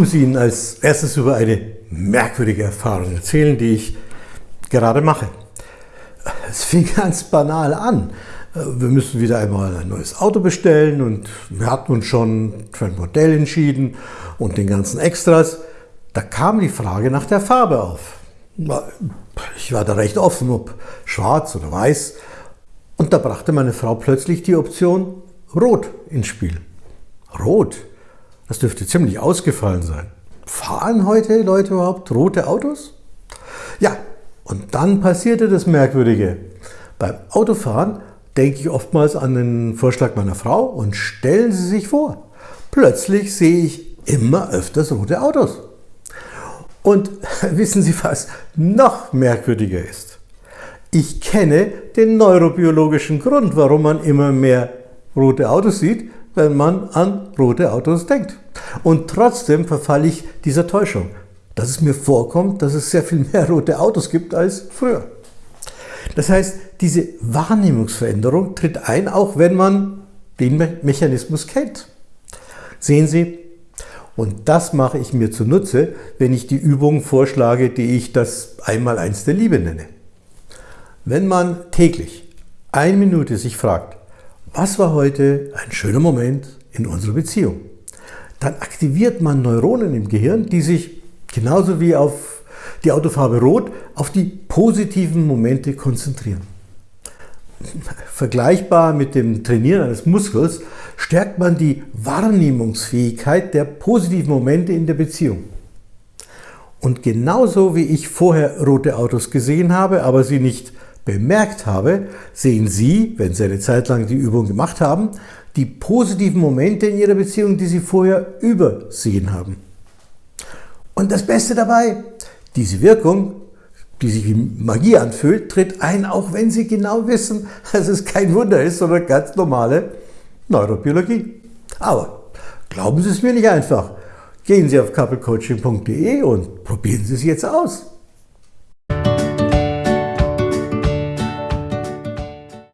muss Ihnen als erstes über eine merkwürdige Erfahrung erzählen, die ich gerade mache. Es fing ganz banal an. Wir müssen wieder einmal ein neues Auto bestellen und wir hatten uns schon für ein Modell entschieden und den ganzen Extras. Da kam die Frage nach der Farbe auf. Ich war da recht offen, ob schwarz oder weiß. Und da brachte meine Frau plötzlich die Option Rot ins Spiel. Rot? Das dürfte ziemlich ausgefallen sein. Fahren heute Leute überhaupt rote Autos? Ja, und dann passierte das Merkwürdige. Beim Autofahren denke ich oftmals an den Vorschlag meiner Frau und stellen Sie sich vor, plötzlich sehe ich immer öfters rote Autos. Und wissen Sie, was noch merkwürdiger ist? Ich kenne den neurobiologischen Grund, warum man immer mehr rote Autos sieht, wenn man an rote Autos denkt. Und trotzdem verfalle ich dieser Täuschung, dass es mir vorkommt, dass es sehr viel mehr rote Autos gibt als früher. Das heißt, diese Wahrnehmungsveränderung tritt ein, auch wenn man den Mechanismus kennt. Sehen Sie, und das mache ich mir zunutze, wenn ich die Übung vorschlage, die ich das Einmaleins der Liebe nenne. Wenn man täglich eine Minute sich fragt, was war heute ein schöner Moment in unserer Beziehung? Dann aktiviert man Neuronen im Gehirn, die sich genauso wie auf die Autofarbe Rot auf die positiven Momente konzentrieren. Vergleichbar mit dem Trainieren eines Muskels stärkt man die Wahrnehmungsfähigkeit der positiven Momente in der Beziehung. Und genauso wie ich vorher rote Autos gesehen habe, aber sie nicht bemerkt habe, sehen Sie, wenn Sie eine Zeit lang die Übung gemacht haben, die positiven Momente in Ihrer Beziehung, die Sie vorher übersehen haben. Und das Beste dabei, diese Wirkung, die sich wie Magie anfühlt, tritt ein, auch wenn Sie genau wissen, dass es kein Wunder ist, sondern ganz normale Neurobiologie. Aber glauben Sie es mir nicht einfach. Gehen Sie auf couplecoaching.de und probieren Sie es jetzt aus.